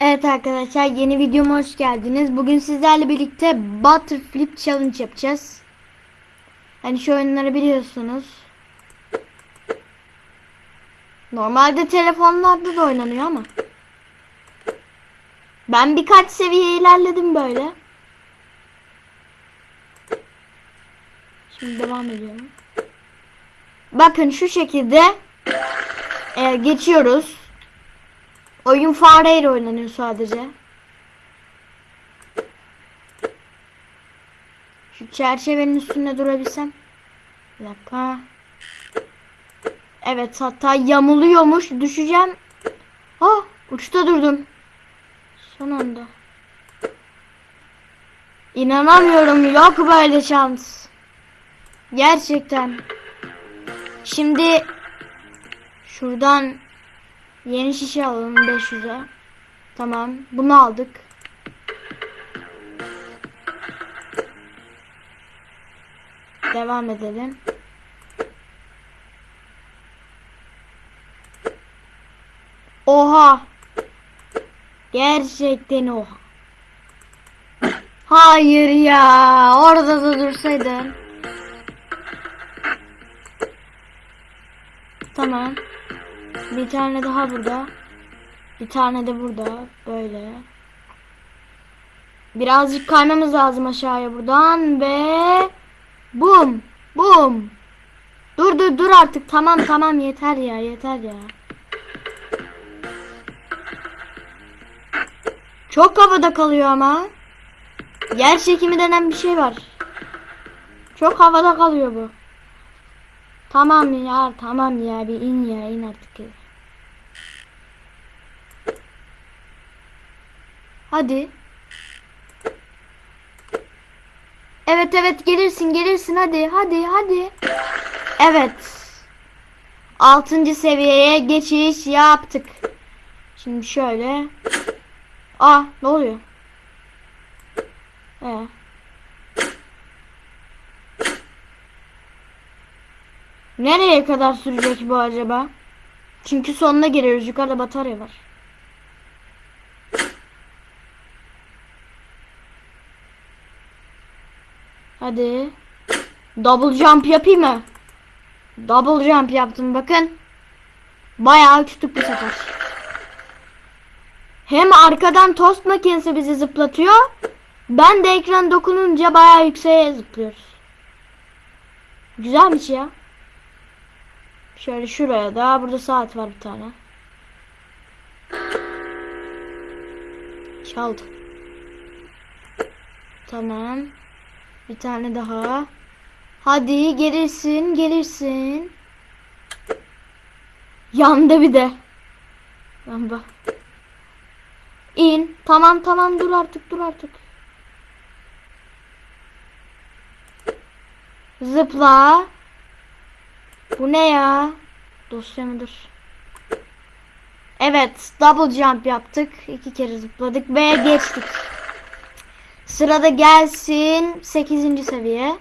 Evet arkadaşlar yeni videoma hoş geldiniz. Bugün sizlerle birlikte Butter Flip Challenge yapacağız. Hani şu oyunları biliyorsunuz. Normalde telefonlarda da oynanıyor ama. Ben birkaç seviye ilerledim böyle. Şimdi devam ediyorum. Bakın şu şekilde e, geçiyoruz. Oyun fareyle oynanıyor sadece. Şu çerçevenin üstünde durabilsem. Bir dakika. Evet hatta yamuluyormuş. Düşeceğim. Ah uçta durdum. Son anda. İnanamıyorum yok böyle şans. Gerçekten. Şimdi şuradan Yeni şişe alalım 500'e. Tamam. Bunu aldık. Devam edelim. Oha. Gerçekten oha. Hayır ya. Orada da dursaydın. Tamam. Bir tane daha burada. Bir tane de burada. Böyle. Birazcık kaymamız lazım aşağıya buradan ve bum bum. Dur dur dur artık. Tamam tamam yeter ya yeter ya. Çok havada kalıyor ama. Yer çekimi denen bir şey var. Çok havada kalıyor bu. Tamam ya tamam ya bir in ya in artık. Hadi. Evet evet gelirsin gelirsin hadi hadi hadi. Evet. Altıncı seviyeye geçiş yaptık. Şimdi şöyle. Aa ne oluyor? Ee. Nereye kadar sürecek bu acaba? Çünkü sonuna geliyoruz. Yukarıda batarya var. Hadi. Double jump yapayım mı? Double jump yaptım bakın. Bayağı uçtuk bu sefer. Hem arkadan tost makinesi bizi zıplatıyor. Ben de ekran dokununca bayağı yükseğe zıplıyoruz. Güzelmiş ya. Şöyle şuraya da burada saat var bir tane. Çaldı. Tamam. Bir tane daha. Hadi gelirsin gelirsin. Yandı bir de. Lamba. İn. Tamam tamam dur artık dur artık. Zıpla. Bu ne ya? Dosya mıdır? Evet, double jump yaptık. İki kere zıpladık ve geçtik. Sırada gelsin 8. seviye.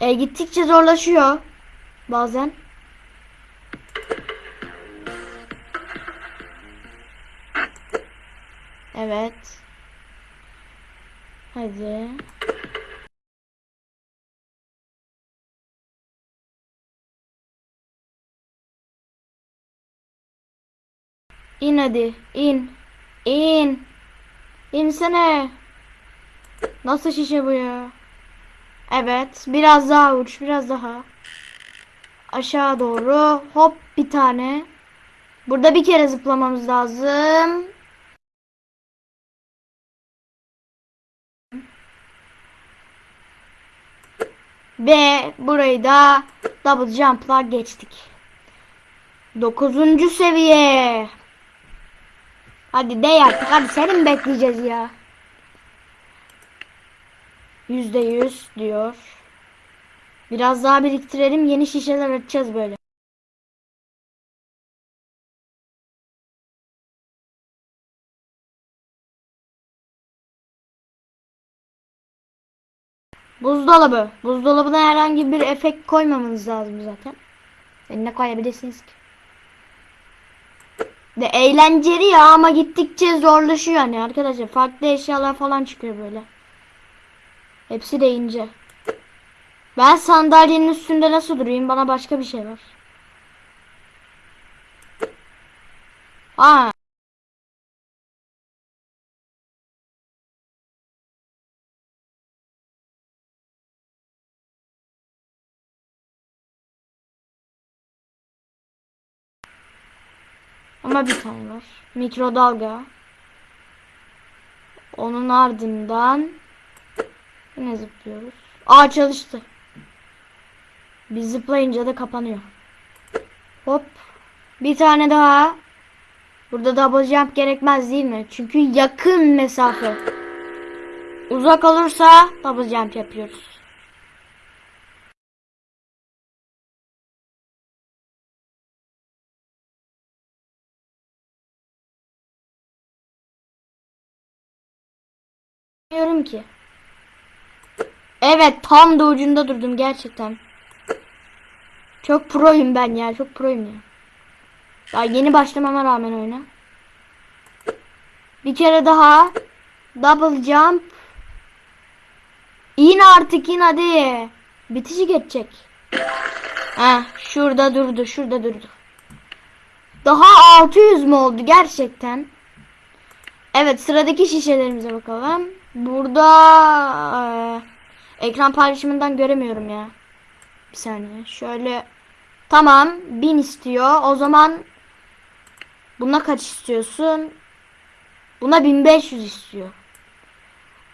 E, gittikçe zorlaşıyor bazen. Evet. Hadi. İn hadi. in. İn. İnsene. Nasıl şişe bu ya? Evet. Biraz daha uç. Biraz daha. Aşağı doğru. Hop bir tane. Burada bir kere zıplamamız lazım. Ve burayı da double jump'la geçtik. Dokuzuncu seviye. Hadi de artık hadi seni mi bekleyeceğiz ya? Yüzde yüz diyor. Biraz daha biriktirelim yeni şişeler açacağız böyle. Buzdolabı. Buzdolabına herhangi bir efekt koymamanız lazım zaten. Ne koyabilirsiniz ki? De eğlenceli ya ama gittikçe zorlaşıyor yani arkadaşlar. Farklı eşyalar falan çıkıyor böyle. Hepsi de ince. Ben sandalyenin üstünde nasıl durayım? Bana başka bir şey var. Aa. Ama bir tane var. Mikrodalga. Onun ardından yine zıplıyoruz. Aa çalıştı. Biz zıplayınca da kapanıyor. Hop. Bir tane daha. Burada double jump gerekmez değil mi? Çünkü yakın mesafe. Uzak olursa double jump yapıyoruz. Bilmiyorum ki. Evet tam da ucunda durdum gerçekten. Çok proyum ben ya çok proyum ya. Daha yeni başlamama rağmen oyuna. Bir kere daha. Double jump. İn artık in hadi. Bitişi geçecek. Ha şurada durdu şurada durdu. Daha 600 mü oldu gerçekten? Evet sıradaki şişelerimize bakalım. Burada e, ekran paylaşımından göremiyorum ya. Bir saniye. Şöyle tamam 1000 istiyor. O zaman buna kaç istiyorsun? Buna 1500 istiyor.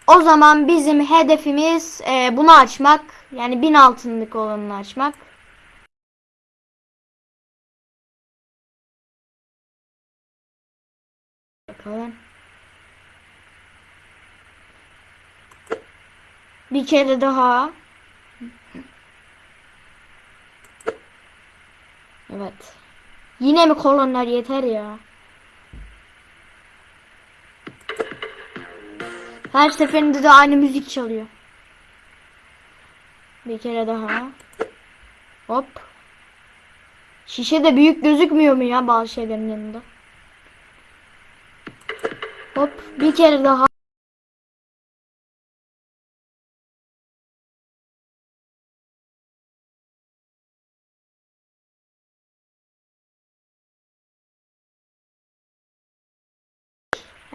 O zaman bizim hedefimiz e, bunu açmak. Yani 1000 altınlık olanını açmak. Bakalım. Bir kere daha. Evet. Yine mi kolonlar yeter ya? Her seferinde de aynı müzik çalıyor. Bir kere daha. Hop. Şişe de büyük gözükmüyor mu ya bazı şeylerin yanında? Hop. Bir kere daha.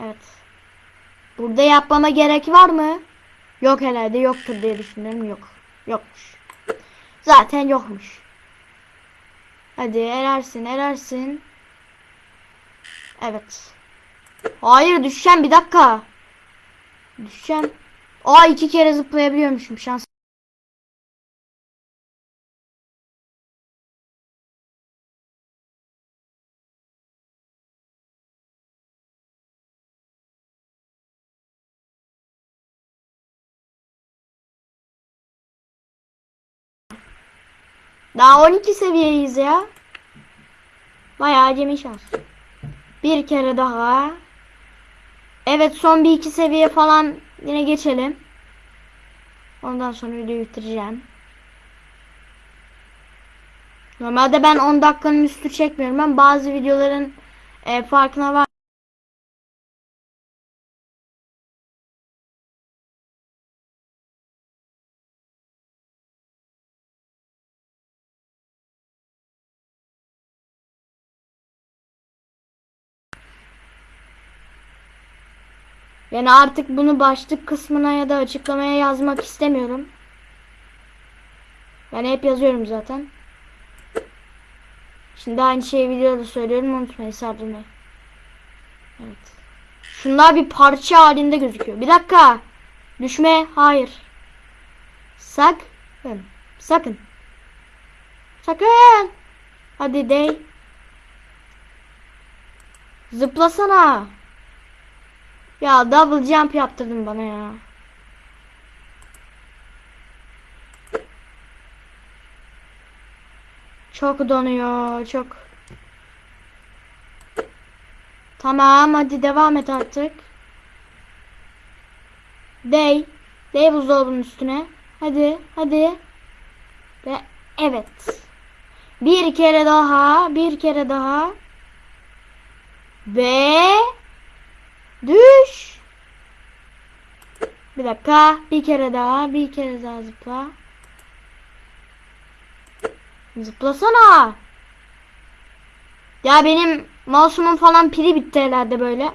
Evet. Burada yapmama gerek var mı? Yok herhalde yoktur diye düşünüyorum. Yok. Yokmuş. Zaten yokmuş. Hadi erersin erersin. Evet. Hayır düşeceğim bir dakika. Düşeceğim. Aa iki kere zıplayabiliyormuşum şans. Daha 12 seviyeyiz ya. Bayağı acemi şans. Bir kere daha. Evet son bir iki seviye falan yine geçelim. Ondan sonra videoyu bitireceğim. Normalde ben 10 dakikanın üstü çekmiyorum. Ben bazı videoların e, farkına var. Yani artık bunu başlık kısmına ya da açıklamaya yazmak istemiyorum. Ben hep yazıyorum zaten. Şimdi aynı şeyi videoda söylüyorum unutmayın sardırmayın. Evet. Şunlar bir parça halinde gözüküyor. Bir dakika. Düşme. Hayır. Sakın. Sakın. Sakın. Hadi dey. Zıplasana. Ya double jump yaptırdın bana ya. Çok donuyor, çok. Tamam, hadi devam et artık. Dey. Dey buzdolabının üstüne. Hadi, hadi. Ve evet. Bir kere daha, bir kere daha. Ve düş. Bir dakika. Bir kere daha. Bir kere daha zıpla. Zıplasana. Ya benim mouse'umun falan pili bitti herhalde böyle.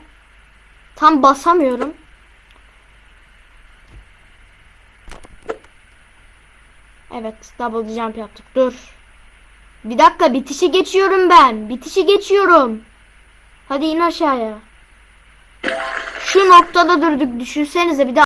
Tam basamıyorum. Evet, double jump yaptık. Dur. Bir dakika, bitişi geçiyorum ben. Bitişi geçiyorum. Hadi in aşağıya. Şu noktada durduk. Düşünsenize bir de